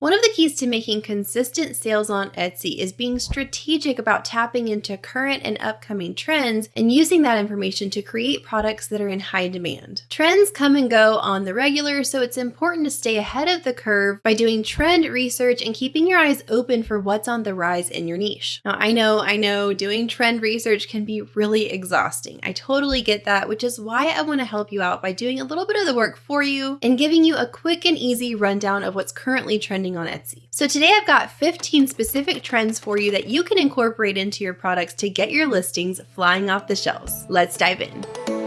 One of the keys to making consistent sales on Etsy is being strategic about tapping into current and upcoming trends and using that information to create products that are in high demand. Trends come and go on the regular, so it's important to stay ahead of the curve by doing trend research and keeping your eyes open for what's on the rise in your niche. Now, I know, I know doing trend research can be really exhausting. I totally get that, which is why I want to help you out by doing a little bit of the work for you and giving you a quick and easy rundown of what's currently trending on Etsy. So today I've got 15 specific trends for you that you can incorporate into your products to get your listings flying off the shelves. Let's dive in.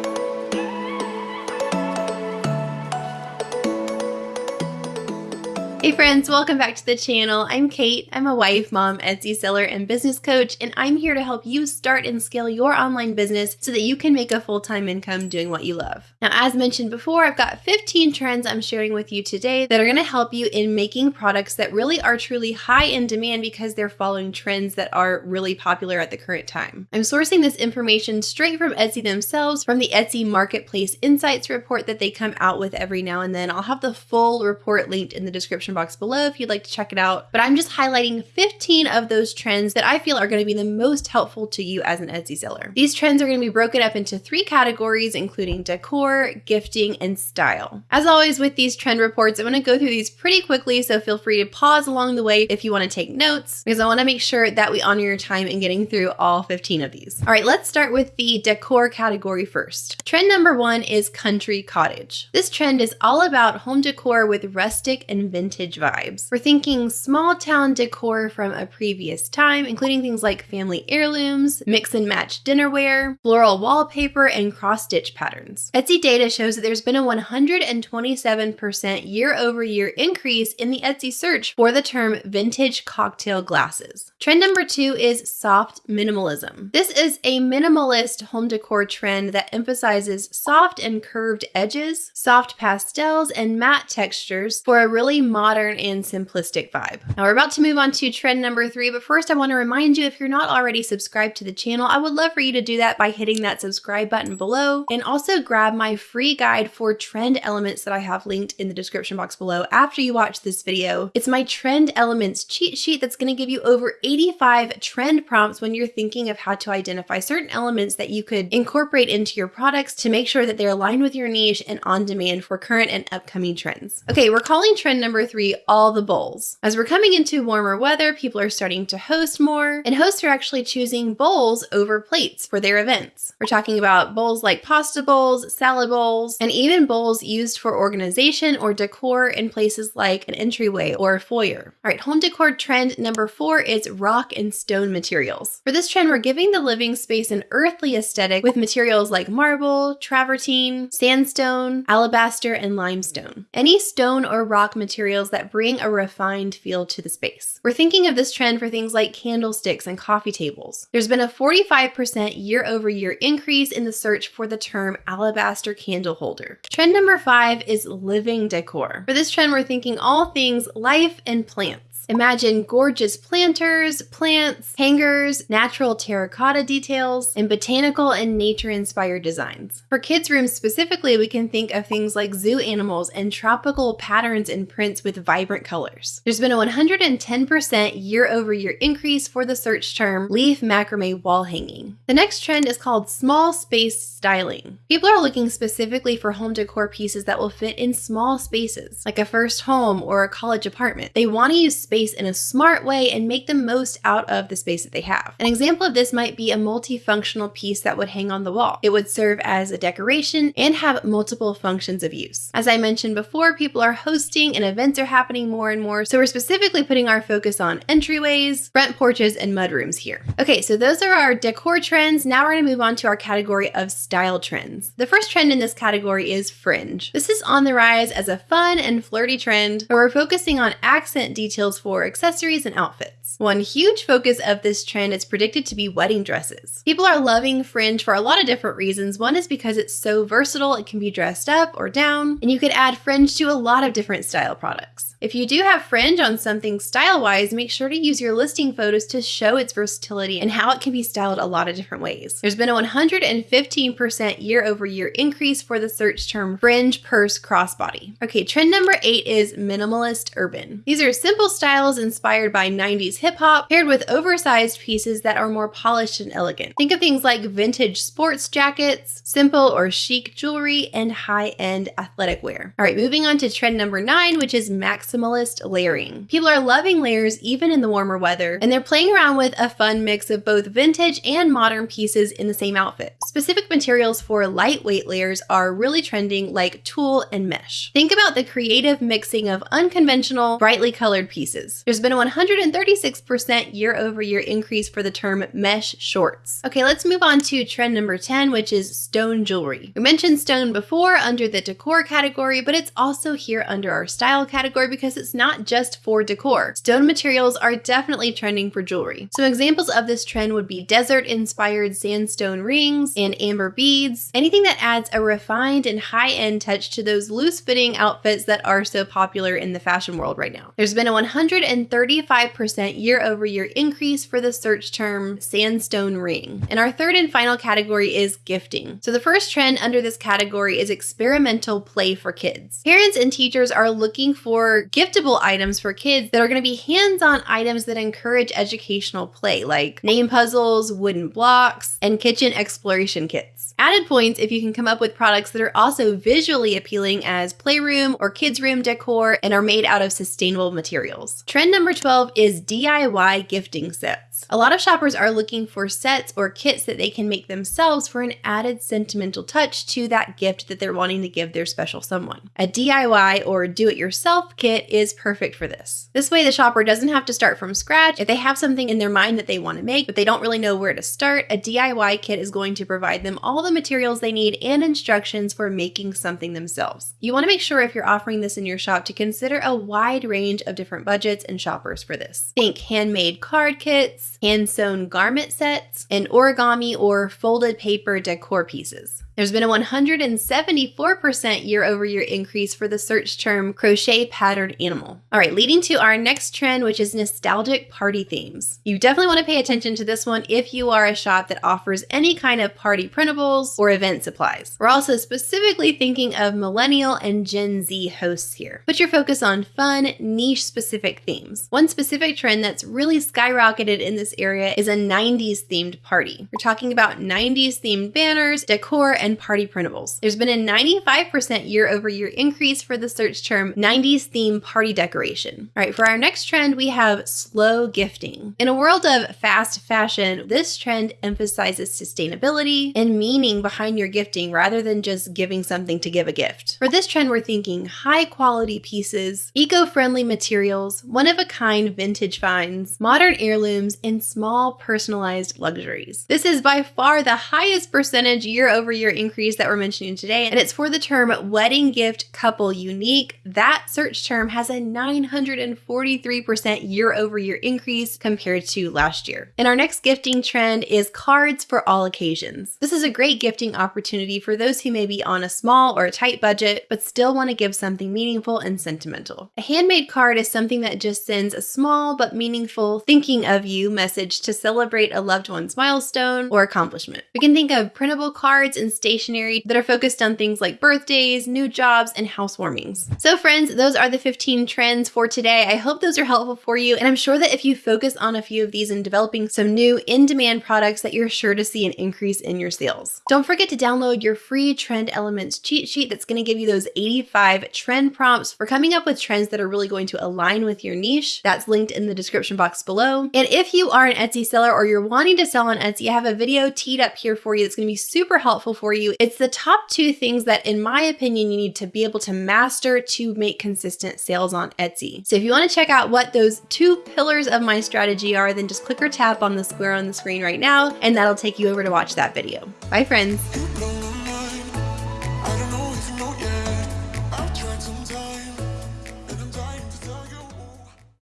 Hey friends, welcome back to the channel. I'm Kate. I'm a wife, mom, Etsy seller, and business coach, and I'm here to help you start and scale your online business so that you can make a full-time income doing what you love. Now, as mentioned before, I've got 15 trends I'm sharing with you today that are going to help you in making products that really are truly high in demand because they're following trends that are really popular at the current time. I'm sourcing this information straight from Etsy themselves from the Etsy Marketplace Insights report that they come out with every now and then. I'll have the full report linked in the description description box below if you'd like to check it out. But I'm just highlighting 15 of those trends that I feel are going to be the most helpful to you as an Etsy seller. These trends are going to be broken up into three categories, including decor, gifting, and style. As always with these trend reports, I'm going to go through these pretty quickly, so feel free to pause along the way if you want to take notes, because I want to make sure that we honor your time in getting through all 15 of these. All right, let's start with the decor category first. Trend number one is country cottage. This trend is all about home decor with rustic and vintage vintage vibes. We're thinking small town decor from a previous time, including things like family heirlooms, mix and match dinnerware, floral wallpaper, and cross stitch patterns. Etsy data shows that there's been a 127% year over year increase in the Etsy search for the term vintage cocktail glasses. Trend number two is soft minimalism. This is a minimalist home decor trend that emphasizes soft and curved edges, soft pastels, and matte textures for a really modern modern and simplistic vibe. Now we're about to move on to trend number three, but first I wanna remind you if you're not already subscribed to the channel, I would love for you to do that by hitting that subscribe button below and also grab my free guide for trend elements that I have linked in the description box below after you watch this video. It's my trend elements cheat sheet that's gonna give you over 85 trend prompts when you're thinking of how to identify certain elements that you could incorporate into your products to make sure that they're aligned with your niche and on demand for current and upcoming trends. Okay, we're calling trend number three all the bowls. As we're coming into warmer weather, people are starting to host more, and hosts are actually choosing bowls over plates for their events. We're talking about bowls like pasta bowls, salad bowls, and even bowls used for organization or decor in places like an entryway or a foyer. All right, home decor trend number four is rock and stone materials. For this trend, we're giving the living space an earthly aesthetic with materials like marble, travertine, sandstone, alabaster, and limestone. Any stone or rock materials that bring a refined feel to the space. We're thinking of this trend for things like candlesticks and coffee tables. There's been a 45% year over year increase in the search for the term alabaster candle holder. Trend number five is living decor. For this trend, we're thinking all things life and plants. Imagine gorgeous planters, plants, hangers, natural terracotta details, and botanical and nature-inspired designs. For kids' rooms specifically, we can think of things like zoo animals and tropical patterns and prints with vibrant colors. There's been a 110% year-over-year increase for the search term leaf macrame wall hanging. The next trend is called small space styling. People are looking specifically for home decor pieces that will fit in small spaces, like a first home or a college apartment. They want to use space in a smart way and make the most out of the space that they have. An example of this might be a multifunctional piece that would hang on the wall. It would serve as a decoration and have multiple functions of use. As I mentioned before, people are hosting and events are happening more and more, so we're specifically putting our focus on entryways, front porches, and mudrooms here. Okay, so those are our decor trends. Now we're gonna move on to our category of style trends. The first trend in this category is fringe. This is on the rise as a fun and flirty trend, but we're focusing on accent details for accessories and outfits. One huge focus of this trend is predicted to be wedding dresses. People are loving fringe for a lot of different reasons. One is because it's so versatile, it can be dressed up or down, and you could add fringe to a lot of different style products. If you do have fringe on something style wise, make sure to use your listing photos to show its versatility and how it can be styled a lot of different ways. There's been a 115% year over year increase for the search term fringe purse crossbody. Okay, trend number eight is minimalist urban. These are simple styles inspired by 90s hip hop paired with oversized pieces that are more polished and elegant. Think of things like vintage sports jackets, simple or chic jewelry, and high end athletic wear. All right, moving on to trend number nine, which is maximalist layering. People are loving layers even in the warmer weather, and they're playing around with a fun mix of both vintage and modern pieces in the same outfit. Specific materials for lightweight layers are really trending, like tulle and mesh. Think about the creative mixing of unconventional, brightly colored pieces. There's been a 136% year over year increase for the term mesh shorts. Okay, let's move on to trend number 10, which is stone jewelry. We mentioned stone before under the decor category, but it's also here under our style category because it's not just for decor. Stone materials are definitely trending for jewelry. Some examples of this trend would be desert inspired sandstone rings and amber beads, anything that adds a refined and high end touch to those loose fitting outfits that are so popular in the fashion world right now. There's been a 135% year over year increase for the search term sandstone ring. And our third and final category is gifting. So the first trend under this category is experimental play for kids. Parents and teachers are looking for giftable items for kids that are going to be hands on items that encourage educational play, like name puzzles, wooden blocks, and kitchen exploration kits. Added points if you can come up with products that are also visually appealing as playroom or kids' room decor and are made out of sustainable materials. Trend number 12 is DIY gifting sets. A lot of shoppers are looking for sets or kits that they can make themselves for an added sentimental touch to that gift that they're wanting to give their special someone. A DIY or do it yourself kit is perfect for this. This way, the shopper doesn't have to start from scratch. If they have something in their mind that they want to make, but they don't really know where to start, a DIY kit is going to provide them all the materials they need and instructions for making something themselves. You want to make sure if you're offering this in your shop to consider a wide range of different budgets and shoppers for this. Think handmade card kits, hand sewn garment sets, and origami or folded paper decor pieces. There's been a 174% year over year increase for the search term crochet patterned animal. All right, leading to our next trend, which is nostalgic party themes. You definitely want to pay attention to this one if you are a shop that offers any kind of party printables or event supplies. We're also specifically thinking of millennial and Gen Z hosts here. Put your focus on fun, niche specific themes. One specific trend that's really skyrocketed in this area is a 90s themed party. We're talking about 90s themed banners, decor, and party printables. There's been a 95% year over year increase for the search term 90s theme party decoration. All right, for our next trend, we have slow gifting. In a world of fast fashion, this trend emphasizes sustainability and meaning behind your gifting rather than just giving something to give a gift. For this trend, we're thinking high quality pieces, eco friendly materials, one of a kind vintage finds, modern heirlooms, and small personalized luxuries. This is by far the highest percentage year over year increase that we're mentioning today, and it's for the term wedding gift couple unique. That search term has a 943% year over year increase compared to last year. And our next gifting trend is cards for all occasions. This is a great gifting opportunity for those who may be on a small or a tight budget, but still want to give something meaningful and sentimental. A handmade card is something that just sends a small but meaningful thinking of you message to celebrate a loved one's milestone or accomplishment. We can think of printable cards and stationery that are focused on things like birthdays, new jobs, and housewarmings. So, friends, those are the 15 trends for today. I hope those are helpful for you, and I'm sure that if you focus on a few of these and developing some new in demand products, that you're sure to see an increase in your sales. Don't forget to download your free Trend Elements cheat sheet that's going to give you those 85 trend prompts for coming up with trends that are really going to align with your niche. That's linked in the description box below. And if you are an Etsy seller or you're wanting to sell on Etsy, I have a video teed up here for you that's going to be super helpful for you. It's the top two things that, in my opinion, you need to be able to master to make consistent sales on Etsy. So if you want to check out what those two pillars of my strategy are, then just click or tap on the square on the screen right now, and that'll take you over to watch that video. Bye, friends.